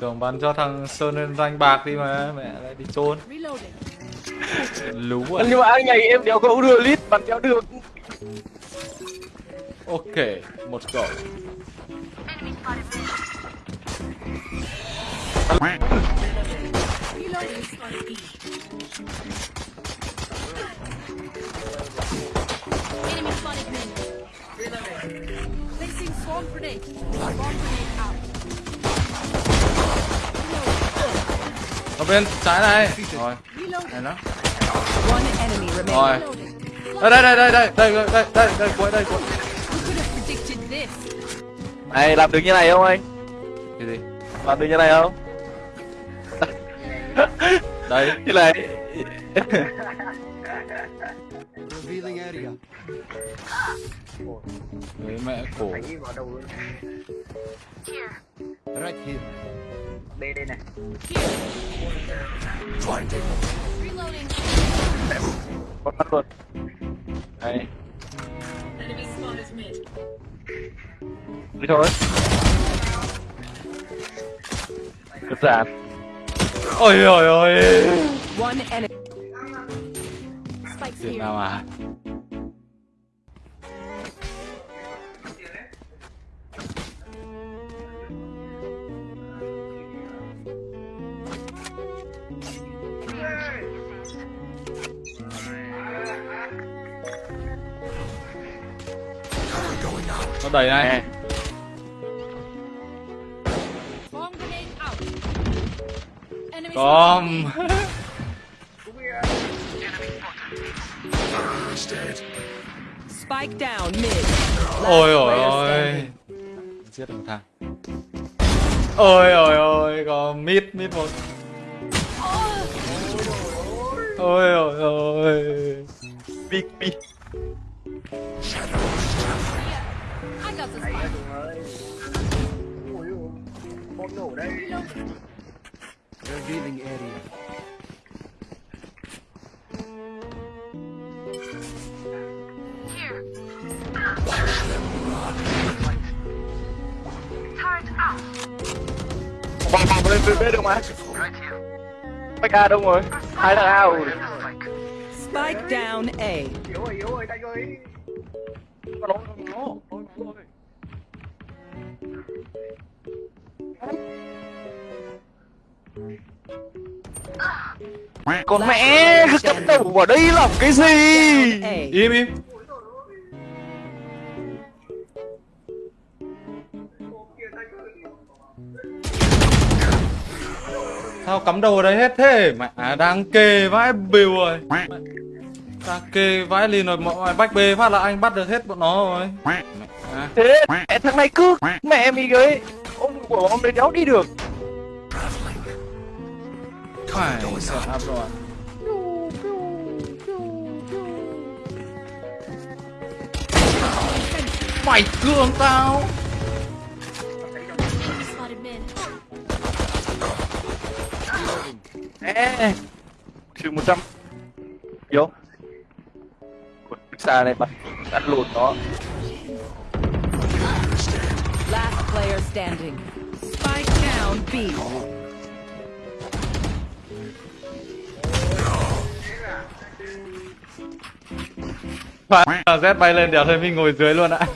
Tưởng bắn cho thằng Sơn lên danh bạc đi mà Mẹ lại đi trôn Reloading. Lú à nhưng mà anh này em đéo có đưa lít bắn đéo được Ok Một cậu Reloading. Enemy spotted mid. Placing swarm grenade. Swarm grenade out. Ở bên trái này. Rồi. Này nó. Rồi. Đây đây đây đây đây đây đây đây đây đây cuối đây cuối. Này làm được như này không anh? Cái gì? Làm được như này không? Đây. Như này Revealing area. Đấy mẹ cổ. Anh đi vào đầu luôn. Right here. Đây đây này. Blinding. Reloading. Bắt bắt luôn. Đây. Enemy spawn is mid. Đi thôi. Cất giản. Ôi ôi ôi. One enemy. Chuyện nào à? Nó đẩy này. Nè. Swarm Ôi ôi. ôi. Giết thằng Ôi ôi ôi Có mid mid một. Ôi ôi ôi. Big big. I got the spike. Revealing area. Vòng vòng lên bên được mà bách a đâu rồi? Hai thằng a rồi. Spike down A. nó nó nó con mẹ cứ cắm đầu vào đây làm cái gì. Im im Sao cắm đầu ở đây hết thế? Mẹ à, đang kê vãi bìu rồi. Mẹ, Đang kê vãi liền rồi Mọi người bách bê phát là anh bắt được hết bọn nó rồi. Mẹ. À. thế mẹ thằng này cứ mẹ mi cái ông của ông đấy đéo đi được. Phải sợ áp rồi. Mày cương tao Ê, trừ một trăm. Vô. Ui, xa này bắn bắn lùn nó. Last player standing. Spike down B. Là Z bay lên đèo thôi mình ngồi dưới luôn ạ.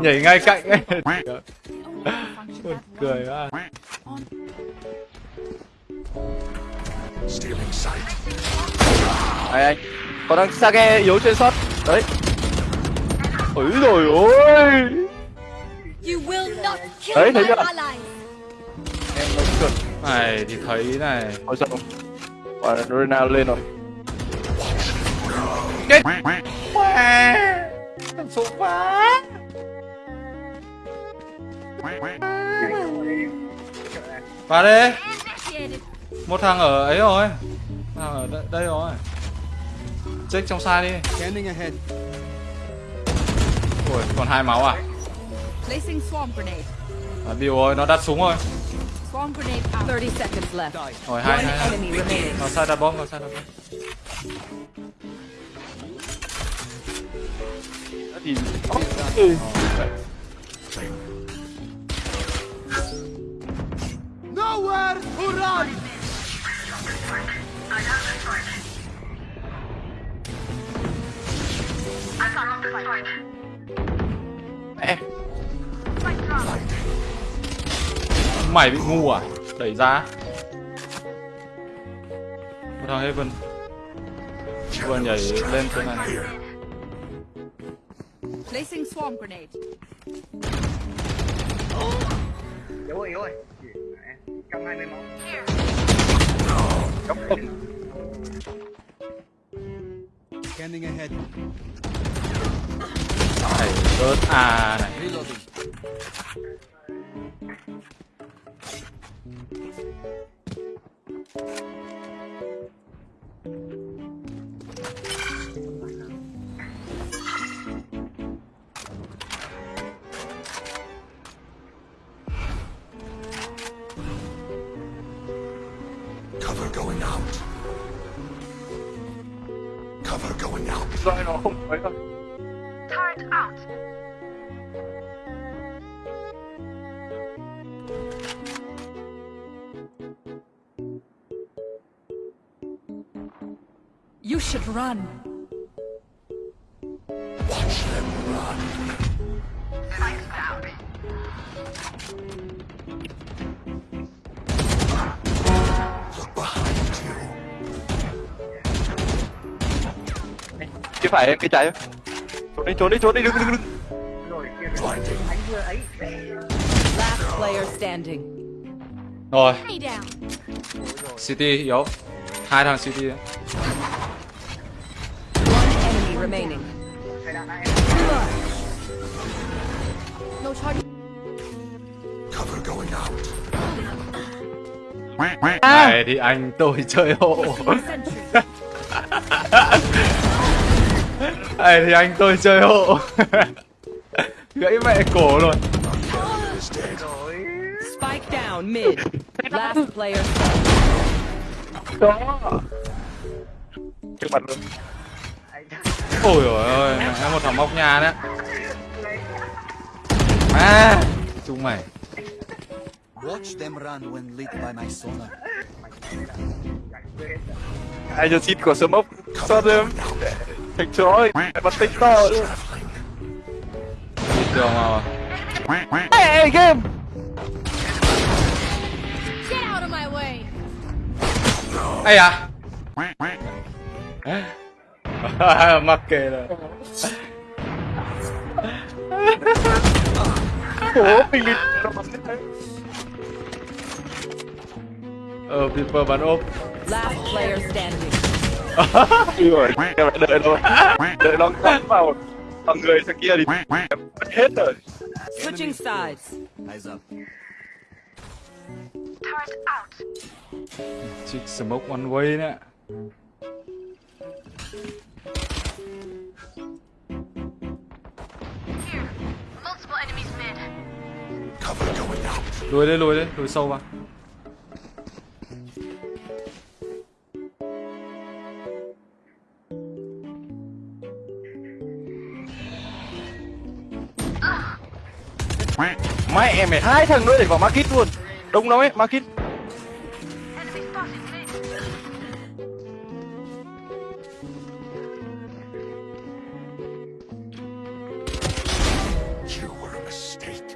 Nhảy ngay cạnh. Ấy Buồn cười quá Này anh Còn đang Sage yếu trên shot. Đấy. Ôi rồi ôi. Đấy, thấy chưa? Em nó trượt. Này thì thấy này. Ôi sao Quả Ronaldo lên rồi. Chết. Số quá. Vào đi. Một thằng ở ấy rồi Thằng ở đây, đây rồi Check trong sai đi. Ui còn hai máu à à Điều rồi nó đặt súng rồi Swarm grenade out. 30 seconds left. Rồi hai hai hai. Nó sai đặt bom nó sai đặt bom Thì Ừ. Mẹ. Mày bị ngu à? Đẩy ra. Một thằng Heaven. Vừa nhảy lên trên này. Placing swarm grenade. yếu rồi yếu rồi trong hai mươi máu Cắm không. Scanning ahead. Này, rớt à này. Reloading. Cover going out. Cover going out. Rồi nó không mấy đâu. You should run. Cái phải em cái trái Trốn đi trốn đi trốn đi đừng đừng đừng Last player standing. Rồi. City yếu. Hai thằng City đấy. One enemy remaining. thầy đạn ai No charge. Cover going out. Này thì anh tôi chơi hộ. Này thì anh tôi chơi hộ. Gãy mẹ cổ rồi. Spike down mid. Last player. Đó Trước mặt luôn Ôi dồi ôi, mẹ một thằng móc nhà đấy. À, chúng mày. Watch them run when lit by my sonar. Ai cho xin của sớm ốc Thành chó ơi Bắn tích to Đi tường mà. Ê game my way. Ây à. Mắc kệ rồi. Ủa mình đi Nó bắn thế Ờ, Viper bắn ốp. Last player standing. Rồi đợi thôi Đợi nó cắm vào Vào người thằng kia thì Em mất hết rồi Switching sides. Eyes up. Chích smoke one way đấy. Cover going out. Lùi đi, lùi đi, lùi sâu vào. Mày hai thằng nữa để vào market luôn Đông lắm ấy market You were a mistake.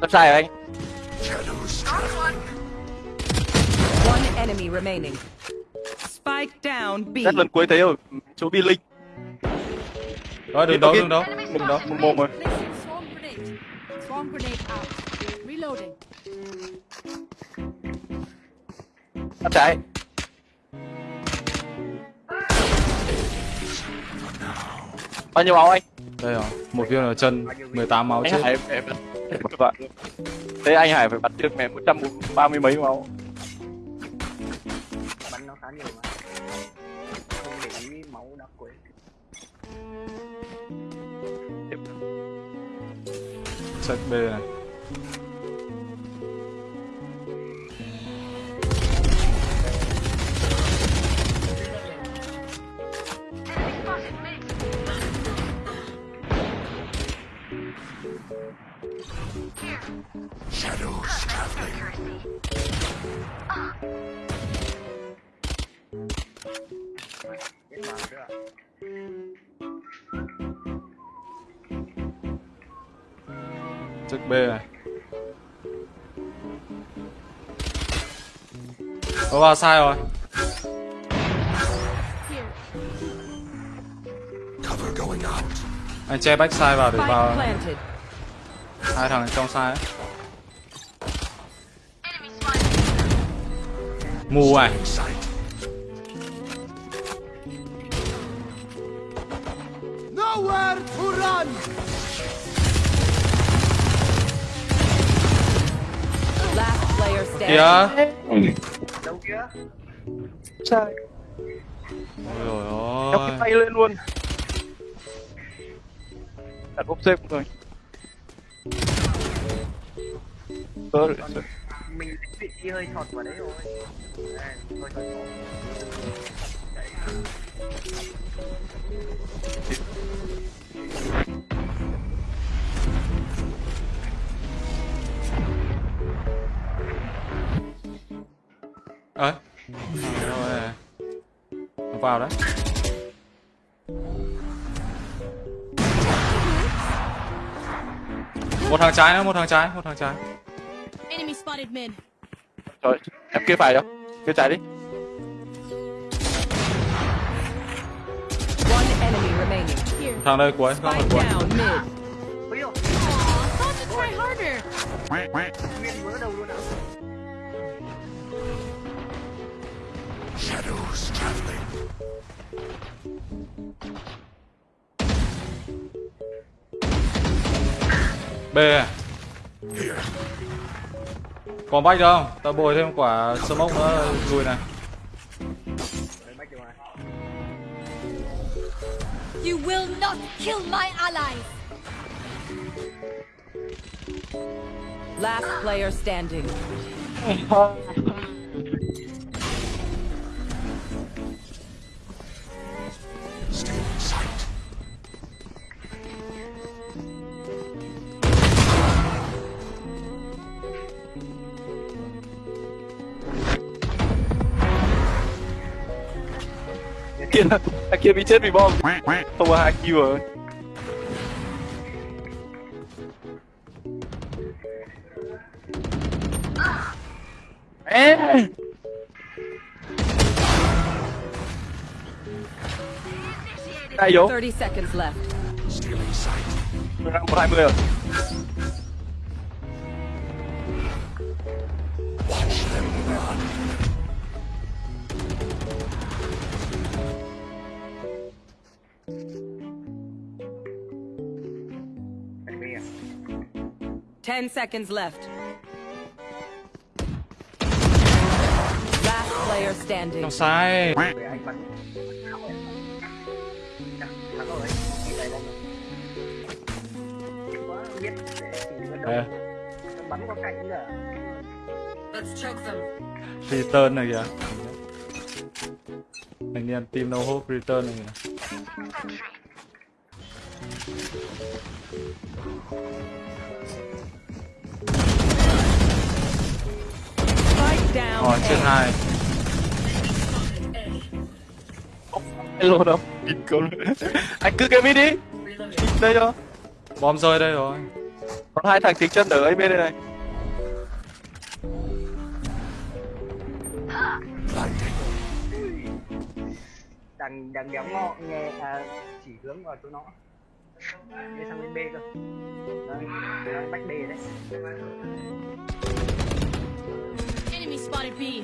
Làm sai hả anh. One enemy remaining. Spike down B. Rất lần cuối thấy rồi Chỗ bi linh Đó, đừng đấu, đừng đấu. Đừng đó một mồm rồi Swarm grenade. Out. Reloading. Bắt trái Bao nhiêu máu anh? Đây rồi, một viên ở chân, 18 máu Anh chết. Hải em luôn Thế anh Hải phải bắn được mẹ 130 mấy máu bắn nó khá nhiều mà Check B này. Này Có vào sai rồi Here. Cover going out. Anh che backside vào để Spike vào planted. hai thằng trong sai ấy. Mù à. Nowhere to run! Kìa. Đâu kia sai Ôi cái ôi tay lên luôn. Đặt ốp xếp rồi. Ờ, mình trí hơi thọt vào đấy rồi hơi thọt. Ơi Rồi Nó vào đấy Một thằng trái nữa, một thằng trái, một thằng trái. Enemy spotted mid. rồi em kia phải không kia trái đi. Thằng đây cuối, thằng Spike cuối. try harder. nguyên vỡ đầu luôn ạ Shadows traveling. B à. Còn bách đâu không? Tao bồi thêm quả smoke nữa lùi này. You will not kill my allies. Last player standing. kia thằng kia bị chết vì bom không có hai kill rồi Ê! Đây vô 30 seconds left. Still in sight. một hai mươi rồi Ê, đâu bắn qua cạnh nữa Let's choke them. Return này kìa. Thanh niên team no hope return này kìa Rồi chết A. hai hello đâu? Nhìn con anh cứ cái mid đi. Đây cho Bom rơi đây rồi. Còn hai thằng tiếng chân ở ấy bên đây này. Đằng đằng đéo ngọ nghe à, chỉ hướng vào chỗ nó. Đi sang bên B cơ. Đấy, bách B đấy Enemy spotted B.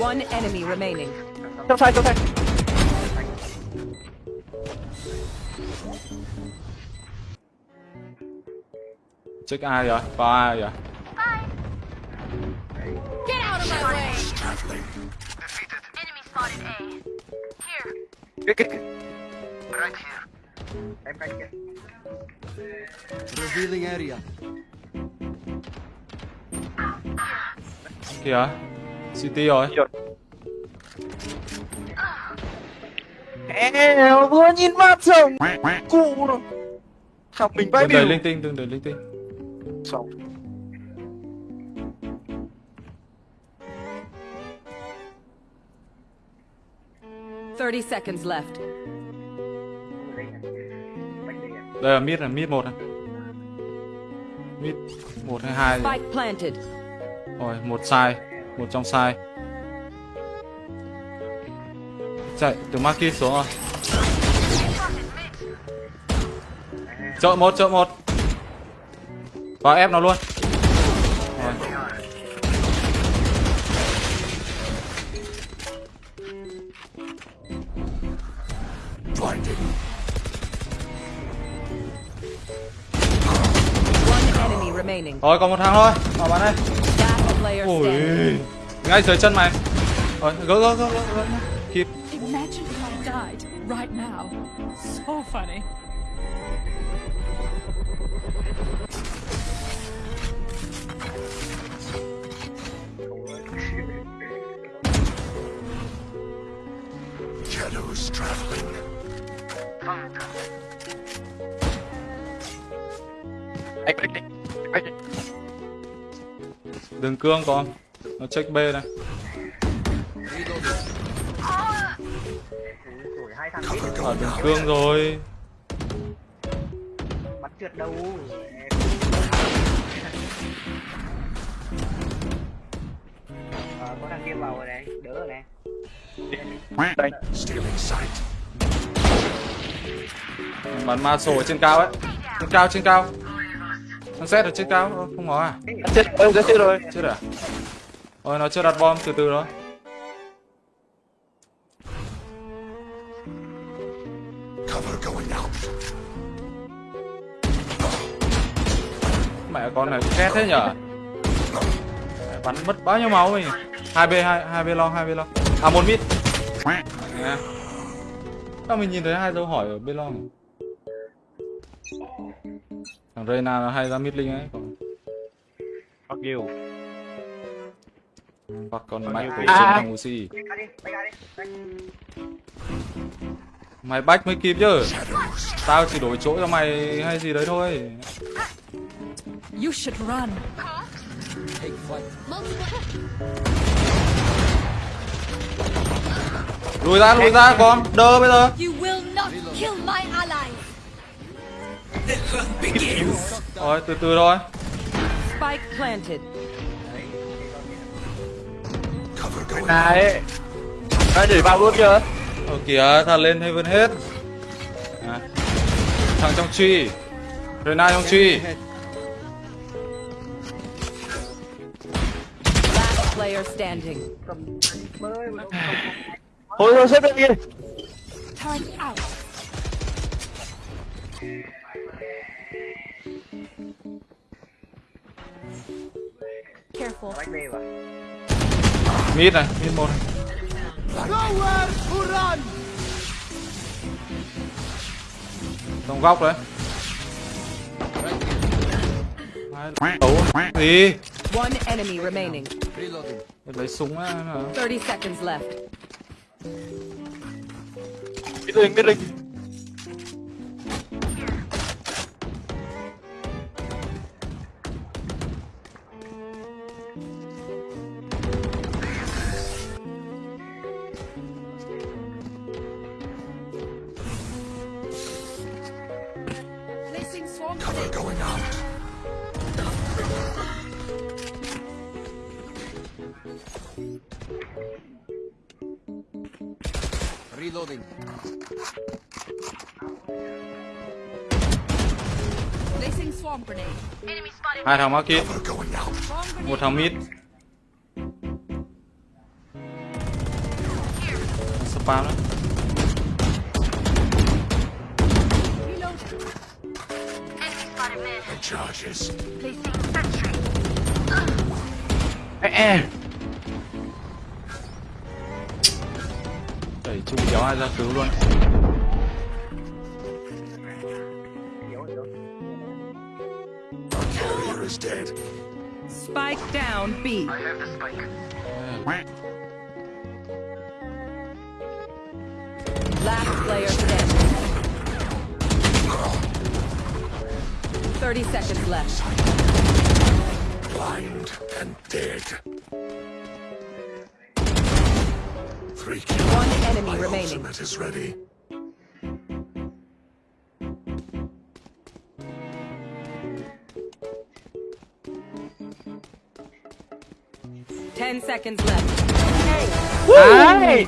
One enemy remaining. trong sai trong sai Check ai rồi? Vào ai rồi? Get out of my way. Traveling. cái cái cái em cạnh kia Revealing area. Kìa City rồi. Eo vừa nhìn mặt rồng cụ rồi. Thằng mình bay Đừng đẩy biểu linh tinh, đừng đẩy linh tinh. Xong 30 seconds left. Đây là mid là mid một này. Mid một hay hai rồi một sai một trong sai. Chạy từ Maki xuống rồi. Chợ một chợ một. Vào ép nó luôn rồi còn một thằng thôi. Vào bắn đây ui. ngay dưới chân mày. Rồi gỡ gỡ gỡ gỡ kịp Imagine if I died right now. Đường cương còn. Nó check B này. Ở đường cương rồi. Bắn trượt đâu? Ờ, có thằng kia vào rồi này. Đỡ rồi này. Đây bắn ma sổ ở trên cao ấy. Trên cao trên cao thằng xét ở trên cao không? Có à? Chết đã chết rồi. Chết à? Ôi nó chưa đặt bom từ từ đó. Cover going out. mẹ con này ghét thế nhở? Mẹ, bắn mất bao nhiêu máu mình hai b hai hai b long hai b long. À một mít. Sao mình nhìn thấy hai dấu hỏi ở b long thằng Reyna nó hay ra mid ấy. Còn fuck you. Hoặc còn mày. nhiêu của thằng Uzi back ra đi back ra đi back. mày bách mới kịp chứ. Tao chỉ đổi chỗ cho mày hay gì đấy thôi. You should run. lùi ra lùi ra con. Đơ bây giờ rồi từ từ thôi Spike planted. Cover going out. này đã đẩy vào luôn chưa Ờ kìa, thằng lên Heaven hết à. Thằng trong truy Rena trong truy Last player standing. bơi mà thôi thôi xếp lên đi Turn out. Careful. Mid này, mid một này Trong góc đấy Đấu gì One enemy remaining. lấy súng á hả? 30 seconds left. biết linh biết linh Placing swarm grenade. Hai thằng mắc kia Cover going out. Swarm grenade. Một thằng mid Spam đấy Reloading. The charges. Đẩy chung kéo ai ra cứu luôn yếu yếu Carrier is dead. Spike down B. Last player standing. 30 seconds left. Blind and dead. Three kills. One enemy My remaining. ultimate is ready. Ten seconds left. Đấy.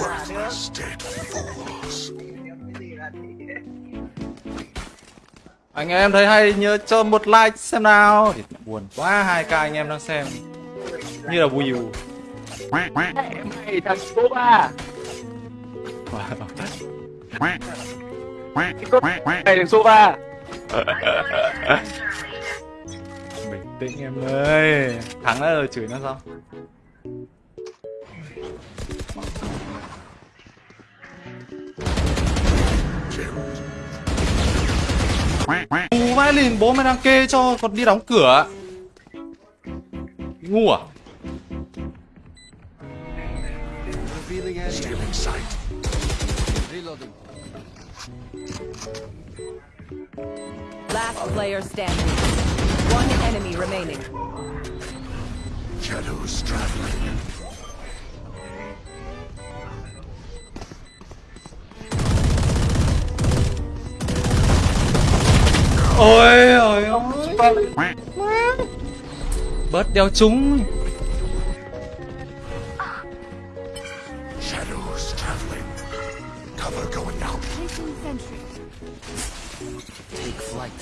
Worthless dead fools. Anh em thấy hay nhớ cho một like xem nào. Buồn quá hai ca anh em đang xem. Như là view. Mày thằng số ba. Mày thằng số ba. Bình tĩnh em ơi. Thắng đã rồi chửi nó sao? Ngu vãi lìn bố mày đang kê cho còn đi đóng cửa Ngu à Revealing area. Stealing sight. Reloading. Last player standing. One enemy remaining. Shadows traveling. Ôi ôi ôi Bớt đeo chúng flight.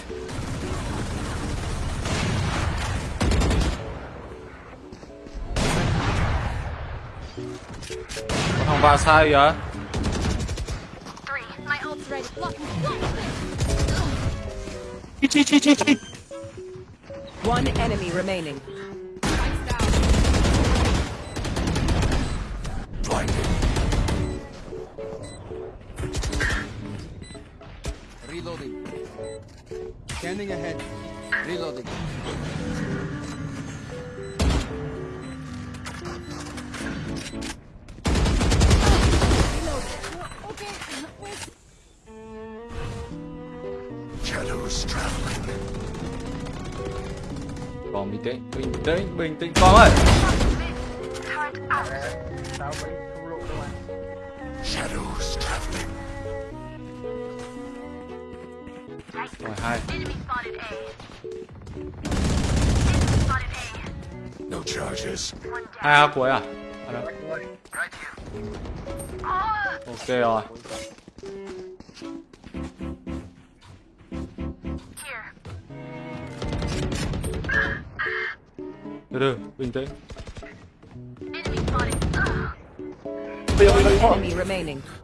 Thằng vào sai vậy Three. My ult's ready. Blocking. Blocking. Chi chi chi chi chi. One enemy remaining. Spikes down. Blinding. Reloading. Scanning ahead. Reloading. Okay. Where's Shadows traveling. Còn bình tĩnh Bình tĩnh Bình tĩnh con ơi tao Rồi hai. No charges. Hai A cuối à? À, đâu. Ok rồi. Từ từ Bình tĩnh.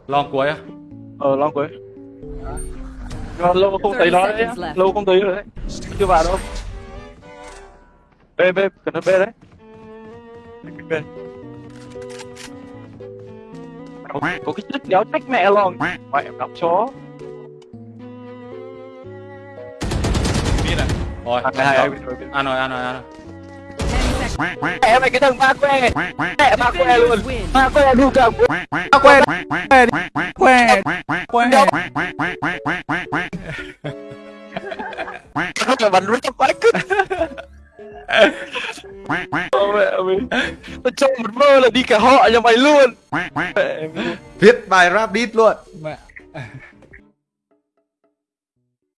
Long cuối à? Ờ long cuối. Rồi, lâu không thấy nó đấy. Lâu không thấy rồi đấy. Chưa vào đâu. B B cần B đấy. B. Có cái chất đéo trách mẹ lòng. Mẹ em đọc chó. Rồi Hai hai hai. Ăn rồi ăn rồi ăn rồi. Mẹ mày cái thằng ba que. Mẹ ba que luôn. Ba que luôn cả. À, que que que Không là bắn rất quái cứt. Mẹ. Tao trong một mơ là đi cả họ nhà mày luôn. Mẹ. Viết bài rap beat luôn